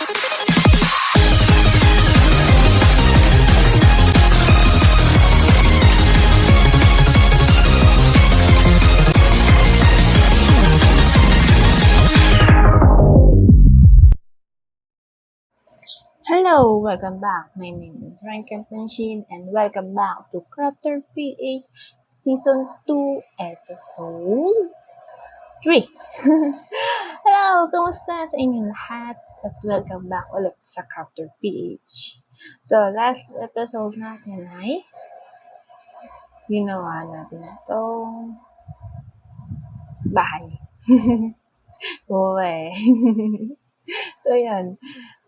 Hello, welcome back. My name is Rankin Tanshin and welcome back to Crafter PH Season 2, Episode 3. Hello, kamusta sa inyong lahat? At welcome back ulit sa Crafter PH. So, last episode natin ay ginawa natin itong bahay. Uwe. so, yan.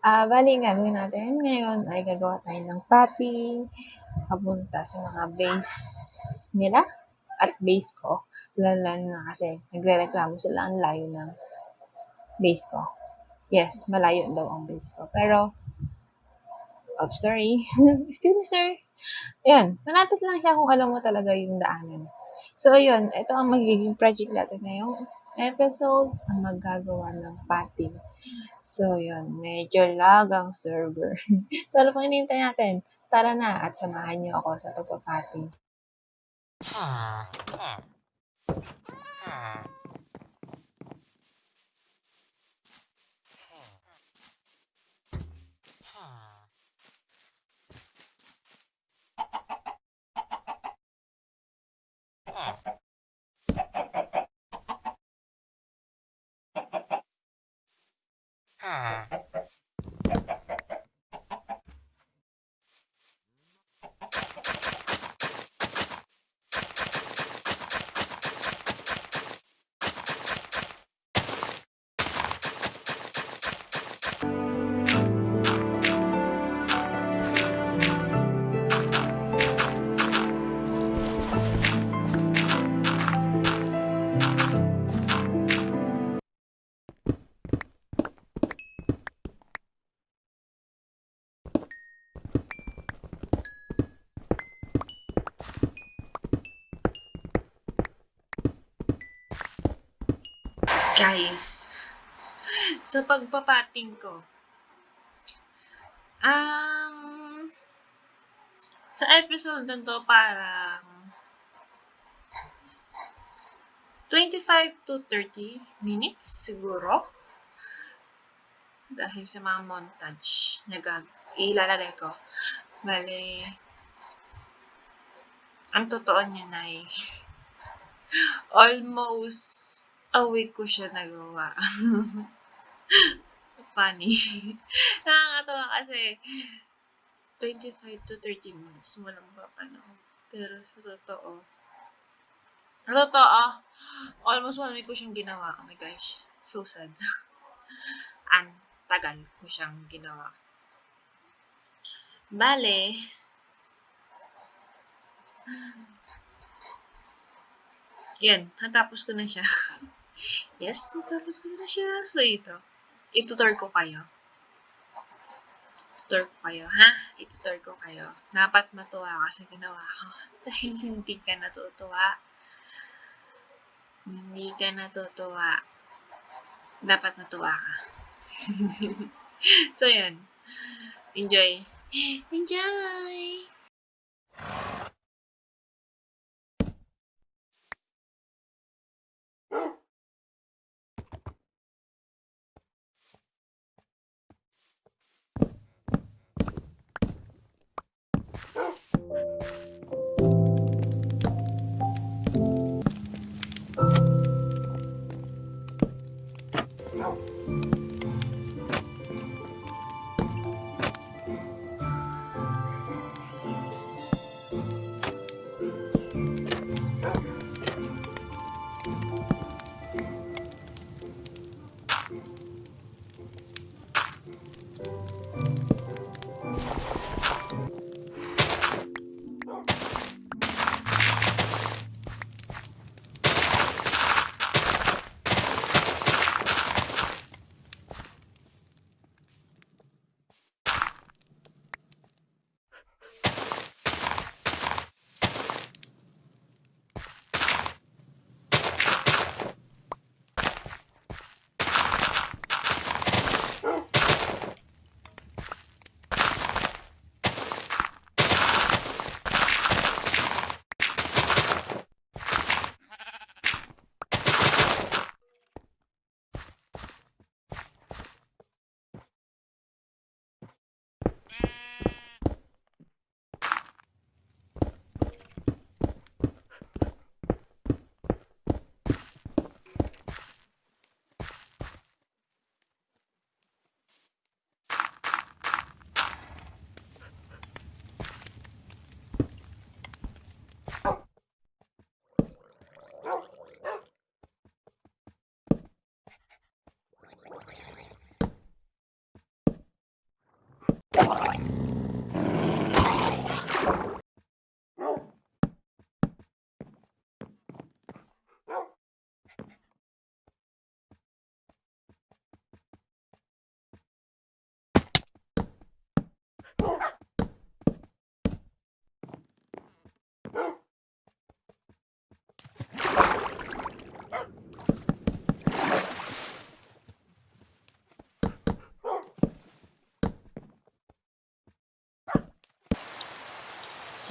Ah, bali, ang gagawin natin ngayon ay gagawa tayo ng patty papunta sa mga base nila at base ko. Lalo na kasi nagre-reklamo sila ang layo ng base ko. Yes, malayo daw ang base ko. Pero, oh, sorry. Excuse me, sir. Ayan, malapit lang siya kung alam mo talaga yung daanan. So, yun, ito ang magiging project natin ngayong episode ang maggagawa ng patty. So, yun, medyo lag ang server. so, ano pang hinihintay natin? Tara na at samahan niyo ako sa Huh. Guys, sa pagpapating ko, um, sa episode na to parang 25 to 30 minutes siguro. Dahil sa mga montage na gag ilalagay ko. Bale, ang totoo niya na ay almost a week ko siya nagawa. Funny. Nakakatawa kasi 25 to 30 minutes mo lang ba panahon. Pero sa totoo, totoo, almost one week ko siyang ginawa. Oh my gosh, so sad. Ang tagal ko siyang ginawa. Bale, yan, natapos ko na siya. Yes, natapos ko na siya. So, ito. Itutor ko kayo. Tutor ko kayo, ha? Itutor ko kayo. Dapat matuwa ka sa ginawa ko. Dahil hindi ka natutuwa. Kung hindi ka natutuwa, dapat matuwa ka. so, yun. Enjoy. Enjoy!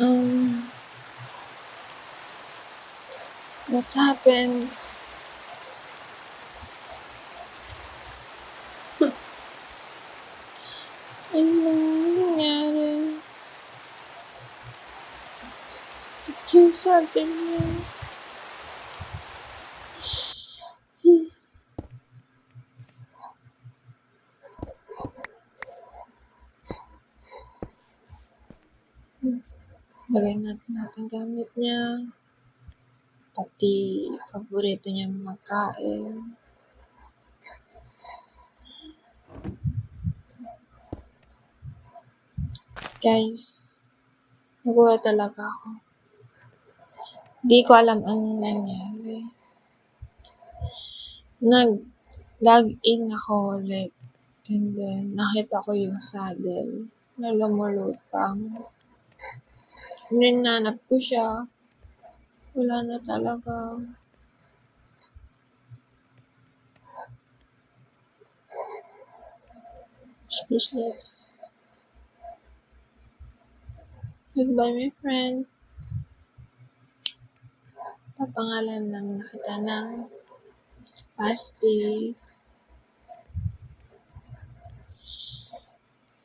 Um, what's happened? Ano nangyari? Ba't yung sa atin yan? Lagay natin lahat ng gamit niya. Pati paborito niyang magkain. Guys, nagulat talaga ako. Di ko alam anong nangyari. Nag-log-in ako ulit. And then, nakita ko yung saddle na lumulutang. Ninanap ko siya. Wala na talaga. Speechless. Goodbye, my friend. Papangalan lang na kita ng Pasti.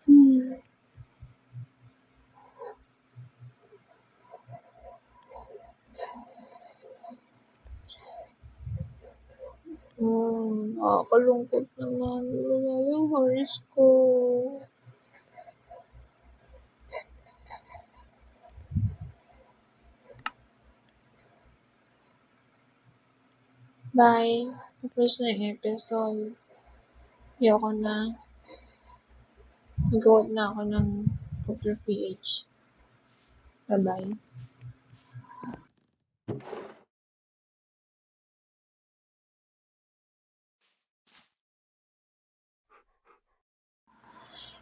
Hmm. Hmm, nakakalungkot naman. Wala yung haris ko. Bye. Tapos na yung episode. Ayoko na. Nag-out na ako ng Cooper PH. Bye-bye.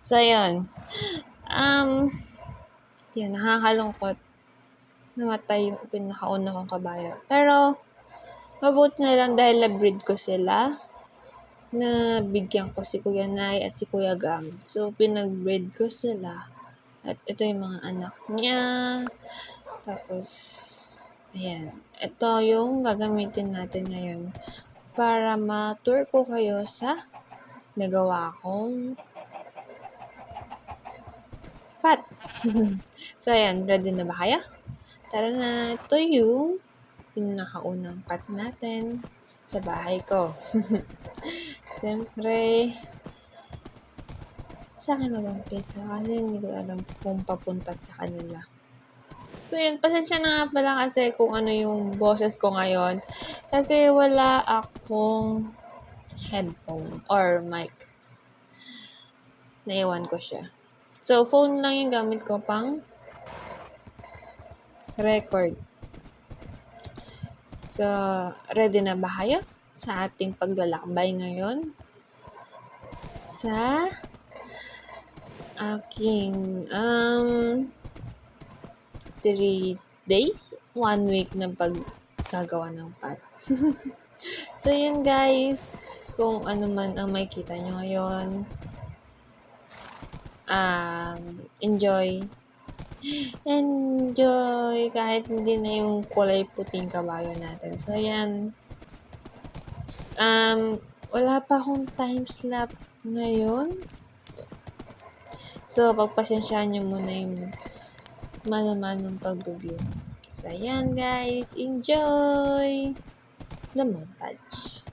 So, yun. Um, yan, nakakalungkot. Namatay yung pinakauna kong kabayo. Pero, mabuti na lang dahil na-breed ko sila. Na bigyan ko si Kuya Nay at si Kuya Gam. So, pinag-breed ko sila. At ito yung mga anak niya. Tapos, ayan. Ito yung gagamitin natin ngayon para ma-tour ko kayo sa nagawa kong pat. so, ayan. Ready na ba kayo? Tara na. Ito yung pinakaunang pat natin sa bahay ko. Siyempre, sa akin mag-umpisa kasi hindi ko alam kung papunta sa kanila. So, yun, pasensya na pala kasi kung ano yung boses ko ngayon. Kasi wala akong headphone or mic. Naiwan ko siya. So, phone lang yung gamit ko pang record. So, ready na ba kayo sa ating paglalakbay ngayon? Sa aking um 3 days, 1 week ng paggagawa ng pat. so, yun guys. Kung ano man ang makikita nyo ngayon, um, enjoy. Enjoy kahit hindi na yung kulay puting kabayo natin. So, yan. Um, wala pa akong time slap ngayon. So, pagpasensyaan nyo muna yung mano-manong pag-review. So, ayan guys. Enjoy the montage.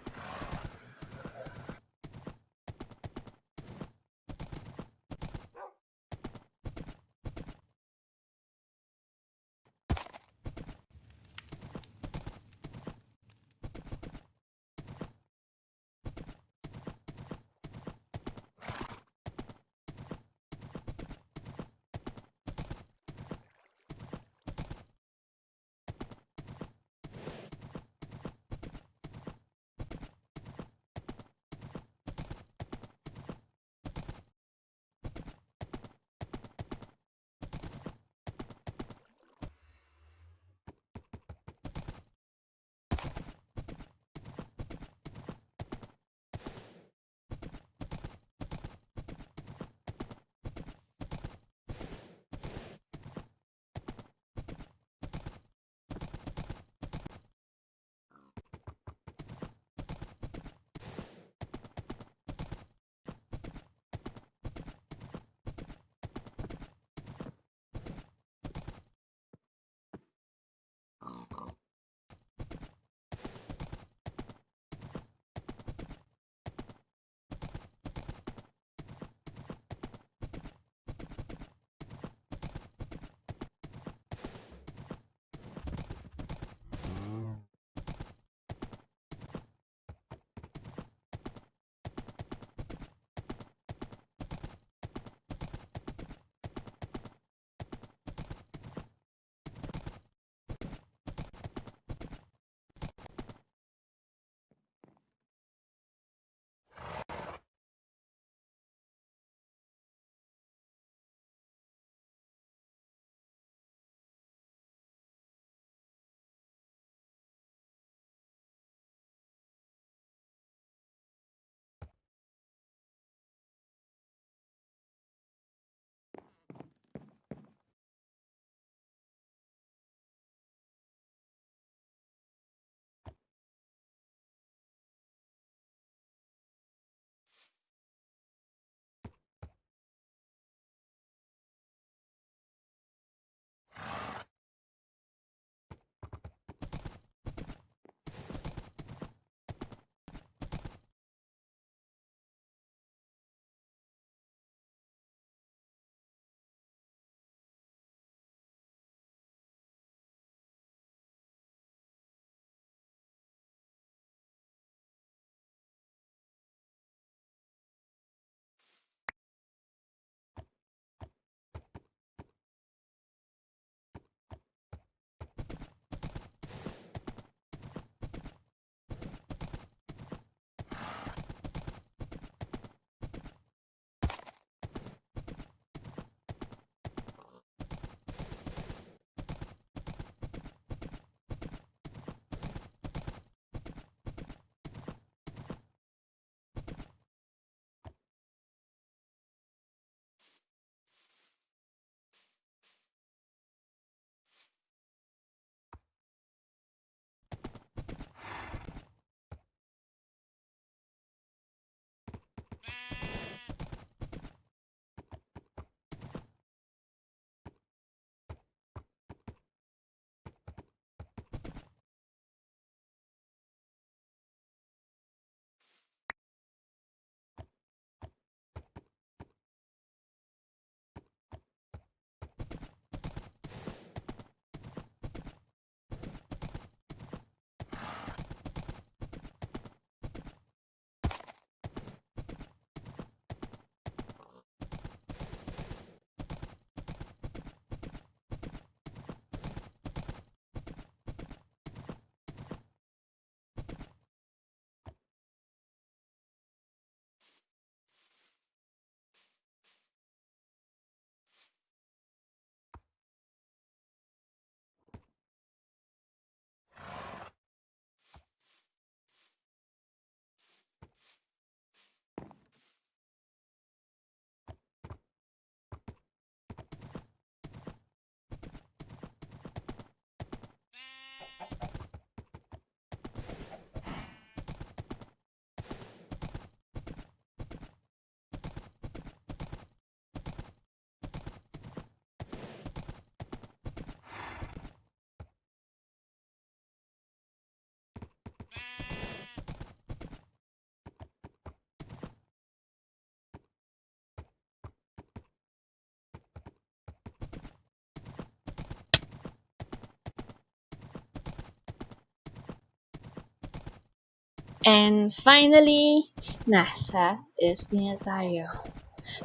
And finally, nasa SD na tayo.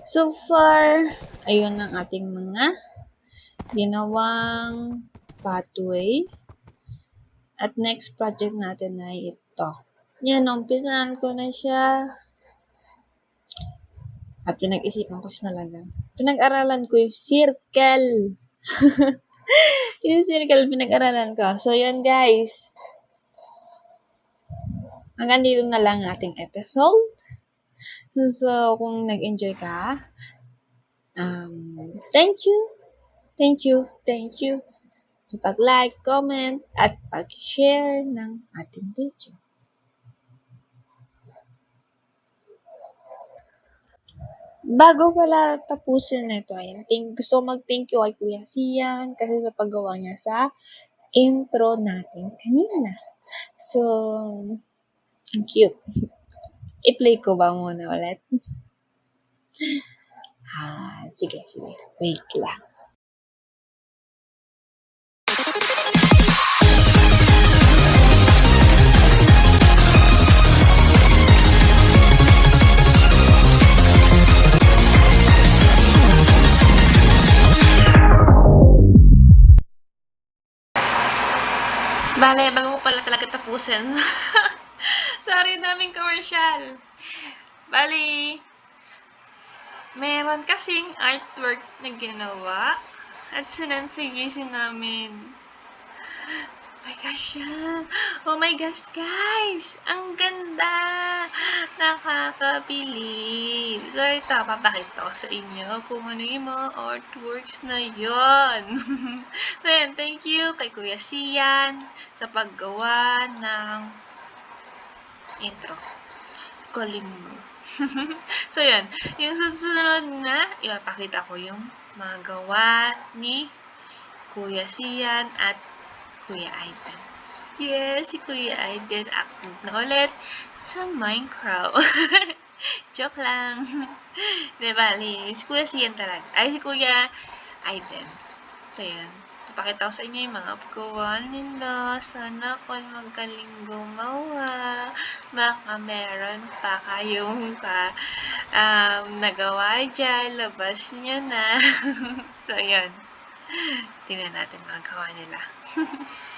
So far, ayun ang ating mga ginawang pathway. At next project natin ay ito. Yan, umpisahan ko na siya. At pinag-isipan ko siya talaga. Pinag-aralan ko yung circle. yung circle, pinag-aralan ko. So, yan guys. Hanggang dito na lang ang ating episode. So, kung nag-enjoy ka, um, thank you, thank you, thank you sa pag-like, comment, at pag-share ng ating video. Bago pala tapusin na ito, ayun, thank, gusto mag-thank you kay Kuya Sian kasi sa paggawa niya sa intro natin kanina. So, ang cute. I-play ko ba muna ulit? ah, sige, sige. Wait lang. Bale, bago ko pala talaga tapusin. Sorry, daming commercial. Bali, meron kasing artwork na ginawa at sinansigisin namin. Oh my gosh. Oh my gosh, guys! Ang ganda! Nakakabilib. So, ito, papakita ko sa inyo kung ano yung mga artworks na yon. so, yan, thank you kay Kuya Sian sa paggawa ng intro. Mo. so, yan. Yung susunod na, ipapakita ko yung mga gawa ni Kuya Sian at Kuya Aiden. Yes, si Kuya Aiden active na ulit sa Minecraft. Joke lang. Di bali, si Kuya Sian talaga. Ay, si Kuya Aiden. So, yan. Papakita ko sa inyo yung mga paggawa nila. Sana kung magaling gumawa. Baka meron pa kayong ka, um, nagawa dyan. Labas nyo na. so, yan. Tingnan natin mga gawa nila.